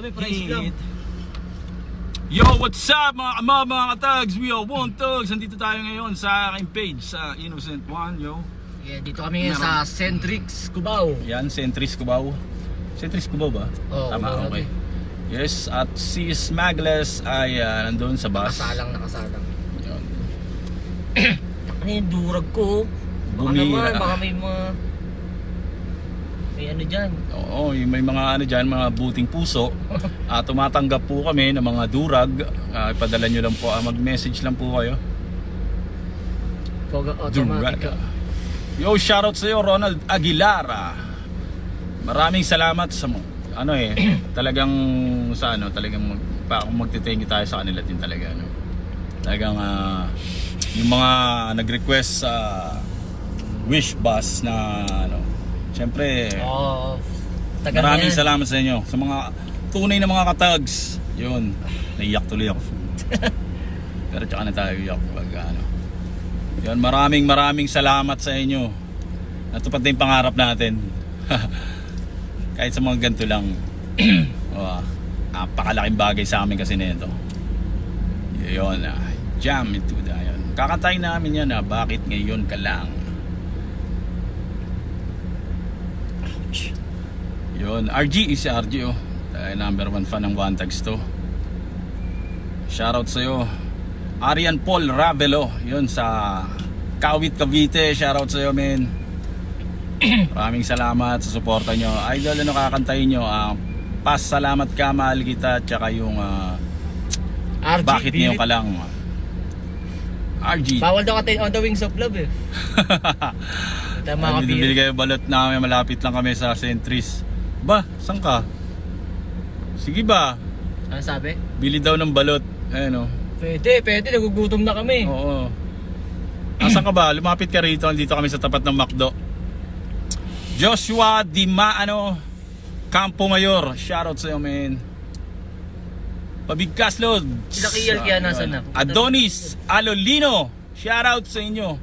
Grabe, price lang. Yo, what's up mga kamama, mga katags? We are One Tugs. Nandito tayo ngayon sa aking page sa Innocent One, yo. Yeah, dito kami ngayon sa Centrix, Cubao. Yan, Centris Cubao. Centris Cubao ba? Oo, Tama, okay. Yes, at si Smagless ay ah, nandun sa bus. Nakasalang, nakasalang. Yun. Ano yung durag ko? Baka naman, baka may mga... May ano dyan. Oo, yung may mga ano dyan, mga buting puso. Ah, tumatanggap po kami ng mga durag. Ah, ipadala nyo lang po, ah, mag-message lang po kayo. Durag. automatic. Yo, shoutout sa iyo, Ronald Aguilara. Maraming salamat sa mo. Ano eh, talagang sa ano, talagang mag, pa, kung magte-thank you tayo sa kanila din talaga ano. Talagang ah, yung mga nag-request sa wish bus na ano. Siyempre, tagal maraming yan. salamat sa inyo sa mga tunay na mga katags. Yun, naiyak tuloy ako. Pero tsaka na tayo iyak pag ano. Yun, maraming maraming salamat sa inyo. Natupad na yung pangarap natin. Kahit sa mga ganito lang. oh, napakalaking bagay sa amin kasi nito. Yun, ah, jam into the yun. Kakantayin namin yan ah, bakit ngayon ka lang. Yun, RG is si RG oh. Tayo number one fan ng One Tags to. Shoutout sa'yo. Arian Paul Ravelo, yun sa Kawit Cavite. Shoutout sa'yo, men. Maraming salamat sa suporta nyo. Idol, ano kakantayin nyo? Ah, pas salamat ka, mahal kita. Tsaka yung ah, RG, bakit bilit. ka lang. RG. Bawal daw katin on the wings of love eh. Mga Ay, bibili kapil. kayo balot namin, malapit lang kami sa Centris. Ba, saan ka? Sige ba? Ano sabi? Bili daw ng balot. Ayun oh. Pwede, pwede. Nagugutom na kami. Oo. Asan ka ba? Lumapit ka rito. Dito kami sa tapat ng McDo. Joshua Di Maano Campo Mayor. Shoutout sa'yo, man. Pabigkas, Lord. Sila Kiel kaya nasan na? Adonis Alolino. Shoutout sa inyo.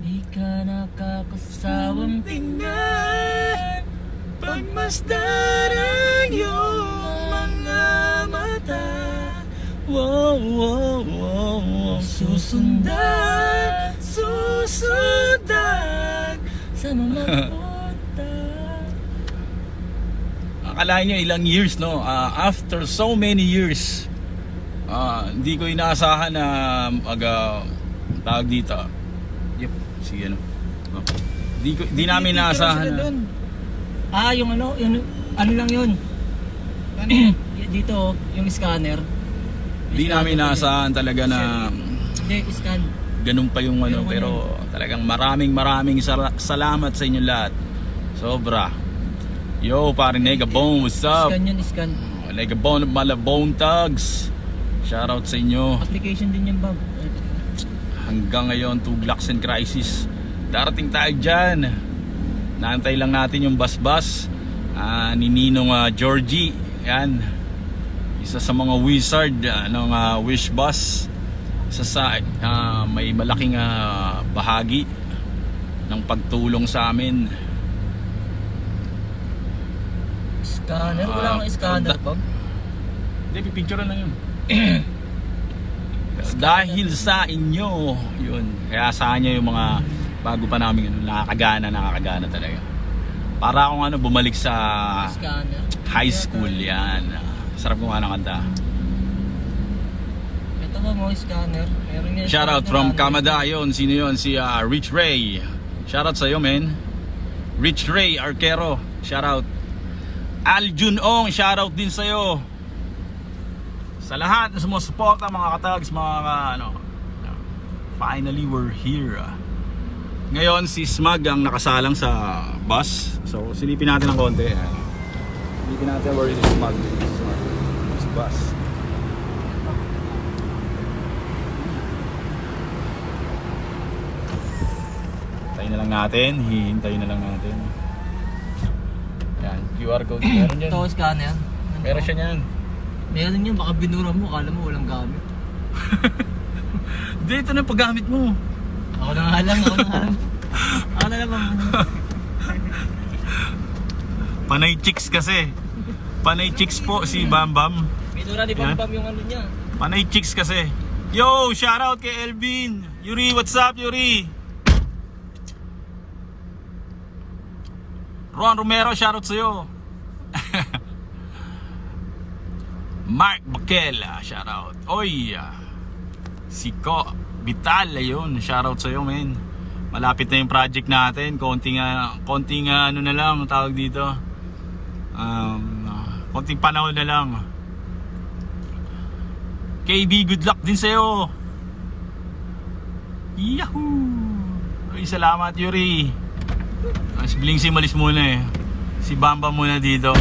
Di ka nakakasawang tingnan Pagmasdan ang iyong mga mata Wow, wow, wow, wow. Susundan, susundan Sa mga punta Akalain nyo ilang years, no? Ah, after so many years, ah, hindi ko inaasahan na mag ah, tawag dito. Yep, sige ano. Oh. Di, ko, di namin inaasahan na. Ah, yung ano, yung, ano lang yun Dito, yung scanner Di namin inaasahan talaga na Hindi, scan ganun pa yung ano. Pero Pero talagang maraming maraming sala- salamat sa inyo lahat. Sobra. Yo, pare Negabone, what's up? Scan yun, scan Negabone, Malabone Tugs. Shoutout sa inyo. Application din yung bag hanggang ngayon Tuglaks and Crisis darating tayo dyan. Naantay lang natin yung bus-bus ah, ni Ninong ah, Georgie. Yan. Isa sa mga wizard ah, ng ah, wish bus. Isa sa ah, may malaking ah, bahagi ng pagtulong sa amin. Scanner? Wala kang scanner, da- Bob? hindi pipicture na yun. Dahil sa inyo yun. Kaya sa nyo yung mga bago pa namin ano, nakakagana nakakagana talaga. Para akong ano bumalik sa high school yan. Sarap kung ano kanta. Ito ba mo, scanner? Meron yan. shoutout from Canada. Yun sino yun? Si ah, Rich Ray. Shoutout sa'yo men. Rich Ray Arquero. Shoutout. Al Junong shoutout din sa'yo. Sa lahat na sumusuporta mga katags mga ano finally we're here ngayon si Smag ang nakasalang sa bus. So silipin natin ng konti. Ayan. silipin natin where is Smag Smag This bus. Hintayin na lang natin. Hihintayin na lang natin. Yan QR code. Meron dyan. Ito, scanner. meron siya niyan. Meron yun, baka binura mo, kala mo walang gamit. dito na paggamit mo Ako na nga lang, ako na nga lang. Ako na lang. Panay chicks kasi. Panay chicks po si Bam Bam. Minura ni. Bam Bam yung ano niya. Panay chicks kasi. Yo, shout out kay Elvin. Yuri, what's up, Yuri? Ron Romero, shout out sa'yo. Mark Baquela, shout out. Oy, ah, si Ko Vital, ayun, shout out sa'yo, men. Malapit na yung project natin. Konting, ah, konting ah, ano na lang, tawag dito. Um, ah, konting panahon na lang. KB, good luck din sa'yo. Yahoo! Ay, salamat, Yuri. Bling si malis muna eh. Si Bamba muna dito.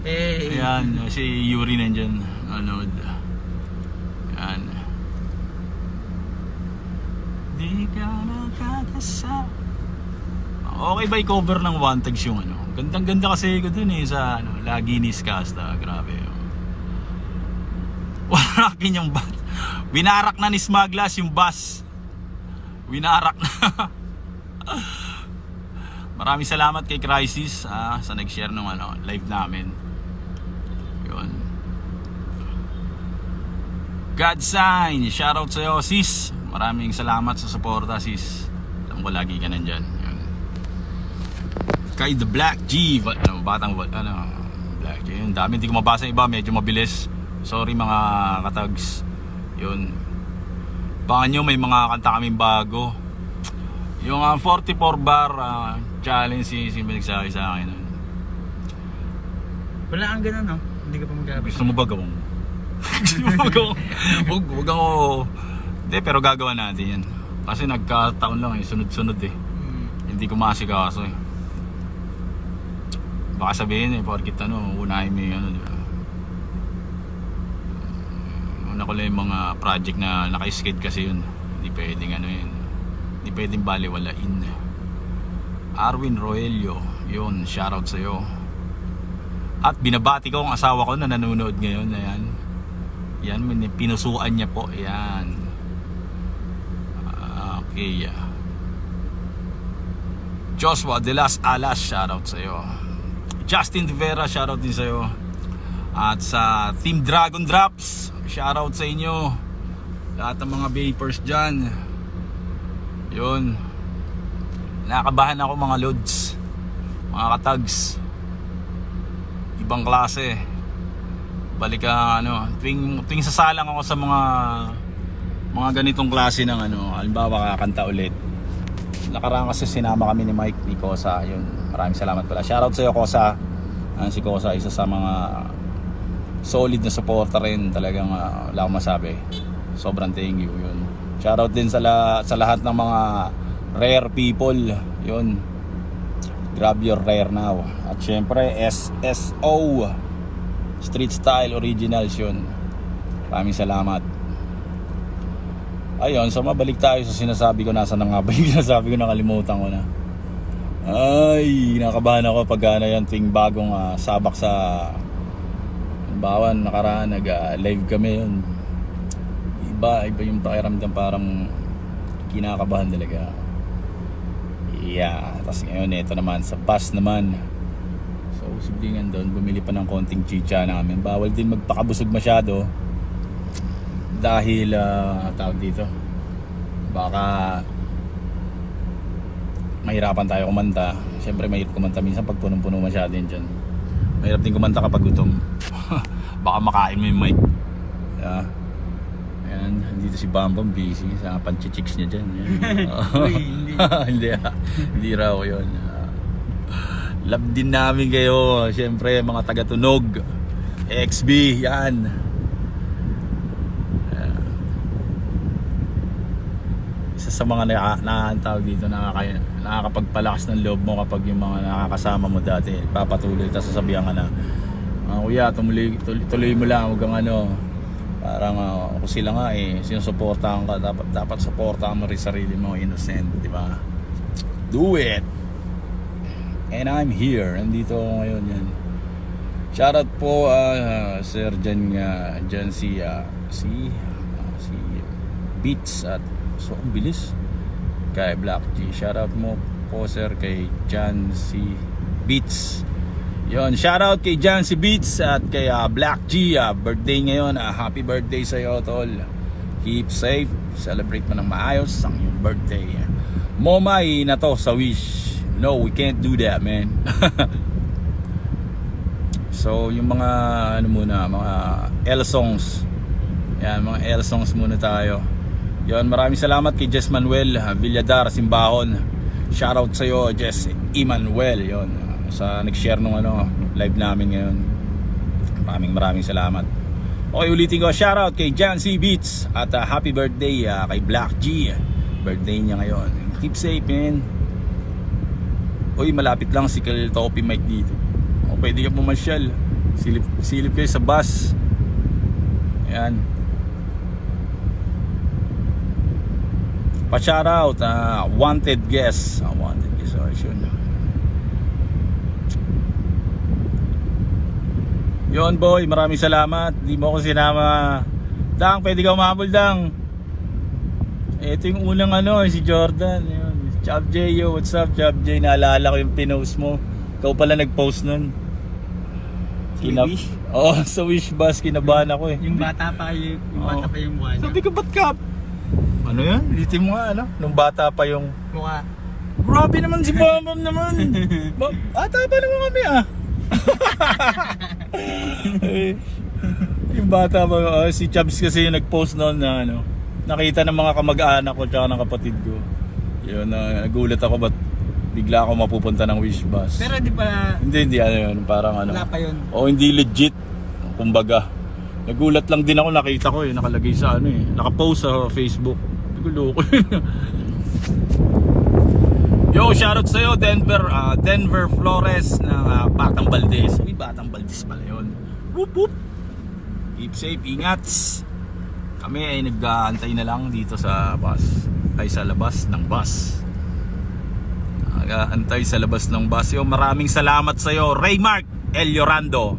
Hey. Ayan, si Yuri nandyan. Anood. Ayan. Di ka nakakasa. Okay ba i-cover ng One Tags yung ano? Gandang ganda kasi ko dun eh sa ano, Lagi ni Skasta. Grabe. oh. Warakin yung bus. Winarak na ni Smaglas yung bus. Winarak na. Maraming salamat kay Crisis ah, sa nag-share ng ano, live namin. Yun. God sign, shoutout sa'yo sis. Maraming salamat sa suporta sis. Alam ko lagi ka nandyan. Yun. Kay The Black G, ano, batang ba- ano, Black G. Yun, dami hindi ko mabasa iba, medyo mabilis. Sorry mga katags. Yun. Baka nyo may mga kanta kaming bago. Yung ah, 44 bar ah, challenge si si nagsabi sa akin. Wala kang ganun, no? Hindi ka pa mag-gabi. Gusto mo ba gawin? Gusto mo ba gawin? Huwag, huwag ako... Hindi, pero gagawa natin yan. Kasi nagkataon lang eh, sunod-sunod eh. Hmm. Hindi ko masikaso eh. Baka sabihin eh, porkit ano, unahin mo yung ano, di ba? Una ko lang yung mga project na naka-skate kasi yun. Hindi pwedeng ano yun. Hindi pwedeng baliwalain. Arwin Roelio, yun, shoutout sa'yo. At binabati ko ang asawa ko na nanonood ngayon. Ayan. Yan, pinusuan niya po. Ayan. Ah, Okay. Joshua De Las Alas, shoutout sa iyo. Justin Rivera, shoutout din sa iyo. At sa Team Dragon Drops, shoutout sa inyo. Lahat ng mga vapors dyan. Yun. Nakakabahan ako mga loads. Mga katags. Ibang klase. Balik ano, tuwing, tuwing sasalang ako sa mga mga ganitong klase ng ano, halimbawa kakanta ulit. Nakaraan kasi sinama kami ni Mike ni Kosa. Yun maraming salamat pala. Shoutout sa iyo Kosa. Ah, si Kosa isa sa mga solid na supporter rin. Talagang ah, wala akong masabi. Sobrang thank you yun. Shoutout din sa, la- sa lahat ng mga rare people. Yun. Grab your rare now. At syempre SSO Street Style Originals yun. Maraming salamat Ayun, so mabalik tayo sa sinasabi ko nasa na nga ba yung sinasabi ko nakalimutan ko na. Ay, nakabahan ako pag ano yan tuwing bagong ah, sabak sa Halimbawa, nakaraan nag-live kami yun. Iba, iba yung pakiramdam parang kinakabahan talaga. Yeah, tapos ngayon ito naman sa bus naman. So, siblingan doon, bumili pa ng konting chicha namin. Bawal din magpakabusog masyado dahil ah, tawag dito baka mahirapan tayo kumanta. Syempre mahirap kumanta. Minsan pag punong-puno masyado yun dyan. Mahirap din kumanta kapag gutom. Baka makain mo yung mic. Yeah. Ayan, dito si Bambam busy. Sa panchichicks niya dyan. Uy, hindi. hindi ah. hindi raw yun. Love din namin kayo. Syempre mga taga-tunog XB yan sa mga na, na tawag dito nakaka, nakakapagpalakas ng loob mo kapag yung mga nakakasama mo dati papatuloy tapos sasabihan ka na ah, kuya tumuloy, tuloy, tuloy mo lang huwag kang ano. Parang uh, kung sila nga eh sinusuportahan ka dapat, dapat suportahan mo rin sarili mo innocent di ba? Do it! And I'm here. Nandito ako ngayon yan. Shoutout po uh, sir dyan nga dyan si ah, si ah, si Beats at so ang bilis kay Black G shoutout mo po sir kay Jan si Beats Yon, shoutout kay Jancy Beats at kay ah, Black G. ah, birthday ngayon. ah, happy birthday sa iyo, tol. Keep safe. Celebrate mo ng maayos ang iyong birthday. Momay na to sa Wish. No, we can't do that, man. so, yung mga ano muna, mga L songs. Yan, mga L songs muna tayo. Yon, maraming salamat kay Jess Manuel Villadar Simbahon. Shoutout sa iyo, Jess Emmanuel. Yon, sa nag-share nung ano, live namin ngayon. Maraming maraming salamat. Okay, ulitin ko. Shoutout kay Jan C. Beats at ah, happy birthday ah, kay Black G. Birthday niya ngayon. Keep safe, man. Uy, malapit lang si Kal Topi Mike dito. O, pwede ka pumasyal. Silip, silip kayo sa bus. Ayan. Pa-shoutout, ah, wanted guest. Ah, wanted guest, oh, yun. Yon boy, maraming salamat. Di mo ako sinama. Dang, pwede ka umabol, Dang. Ito yung unang ano, si Jordan. Yun. Chab J, yo, what's up, Chab J? Naalala ko yung pinost mo. Ikaw pala nag-post nun. Sa Wish? Oo, oh, sa Wish Bus, kinabahan ako eh. Yung bata pa yung, yung bata Oo. pa yung niya. Sabi ko, ba't ka? Ano yan? Litin mo nga, ano? Nung bata pa yung... Mukha. Grabe naman si Bambam naman. Ba- Ata pa naman kami ah. Yung bata pa, ah, si Chubbs kasi yung nag-post noon na ano, nakita ng mga kamag-anak ko tsaka ng kapatid ko. Yun, na nagulat ako ba't bigla ako mapupunta ng wish bus. Pero di pa, hindi, hindi, ano yun, parang ano. wala pa yun. O hindi legit, kumbaga. Nagulat lang din ako, nakita ko eh, nakalagay sa ano eh, nakapost sa Facebook. Hindi ko. Yo, shoutout sa'yo, Denver, ah, Denver Flores ng ah, Batang Valdez. Uy, Batang Valdez pala yun. Whoop, whoop. Keep safe, ingats. Kami ay nag-aantay na lang dito sa bus. Ay sa labas ng bus. Nag-aantay sa labas ng bus. Yo, maraming salamat sa'yo, Raymark El Llorando.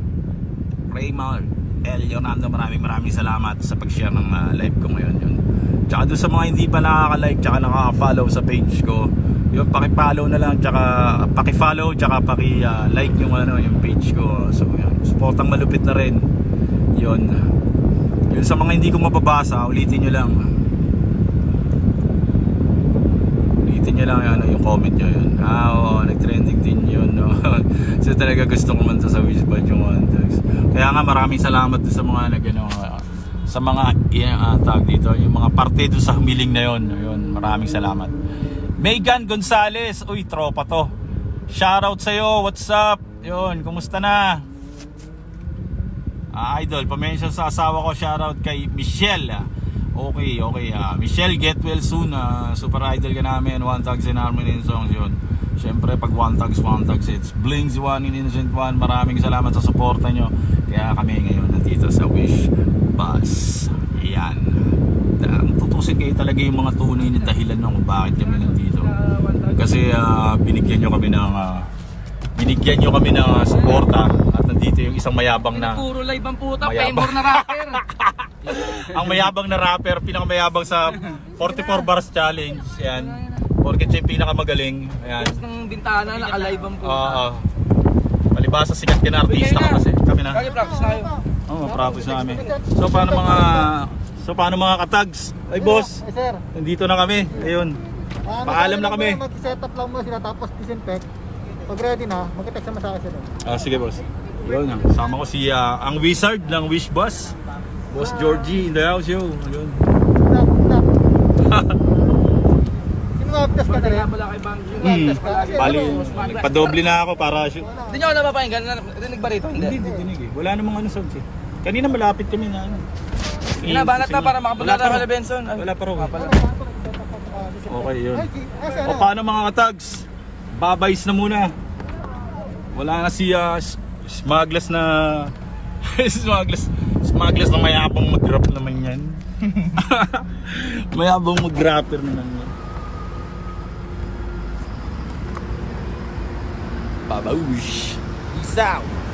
Raymark El Llorando, maraming maraming salamat sa pag-share ng ah, live ko ngayon. Yun. Tsaka doon sa mga hindi pa nakaka-like, tsaka nakaka-follow sa page ko, yun, paki-follow na lang, tsaka paki-follow, tsaka paki-like yung ano, yung page ko. So, yun, supportang malupit na rin. Yun. Yun sa mga hindi ko mababasa, ulitin nyo lang. Ulitin nyo lang ano, yung comment nyo yun. Ah, oo, nag-trending din yun. No? so talaga gusto ko man sa Wishbud yung one tags. Kaya nga maraming salamat sa mga nag ano, ah, sa mga uh, tag dito, yung mga parte doon sa humiling na yun. Yun, maraming salamat. Megan Gonzalez, uy, tropa to. Shoutout sa'yo, what's up? Yun, kumusta na? Ah, idol, pamention sa asawa ko, shoutout kay Michelle. Okay, okay. ah. Michelle, get well soon. ah. super idol ka namin. One Tags and Harmony and Songs yun. Siyempre, pag One Tags, One Tags, it's Blings One in Innocent One. Maraming salamat sa suporta nyo. Kaya kami ngayon nandito sa Wish Bus. Yan. Da- Tutusin kayo talaga yung mga tunay na dahilan ng bakit kami nandito. Kasi ah, binigyan nyo kami ng ah, binigyan nyo kami ng ah, suporta nandito yung isang mayabang na Puro live ang puta, Mayabang. na rapper. ang mayabang na rapper, pinakamayabang sa 44 bars challenge. Yan. Porket siya yung pinakamagaling. Ayan. Tapos ng bintana, naka-live ang puta. Oo. Palibasa sikat ka na artista ka kasi. Kami na. Kaya practice na kayo. Oo, oh, practice namin. So paano mga So paano mga katags? Ay boss, Ay sir, nandito na kami. Ayun. ano, Paalam na kami. Mag-set up lang mo sila tapos disinfect. Pag ready na, mag-text naman sa akin sila. Ah, sige boss. Yun, sama ko si ah, ang wizard ng Wish Bus. Boss Georgie in the house, yo. Ayun. Test ka na rin? Wala kay Bang. Hmm. Ka? Bali, padoble na ako para. Hindi nyo ako napapakinggan. Rinig ba rito? Hindi, hindi dinig eh. Wala namang ano sounds eh. Kanina malapit kami na ano. Hinabanat na para makapunta raw. kay Benson. Wala pa disinfect? Okay, yun. O ano, paano mga katags? Babays na muna. Wala na si uh, smugglers na smugglers smugglers na mayabang mag-rap naman yan. mayabang mag-rapper naman yan. Babaush. Peace out.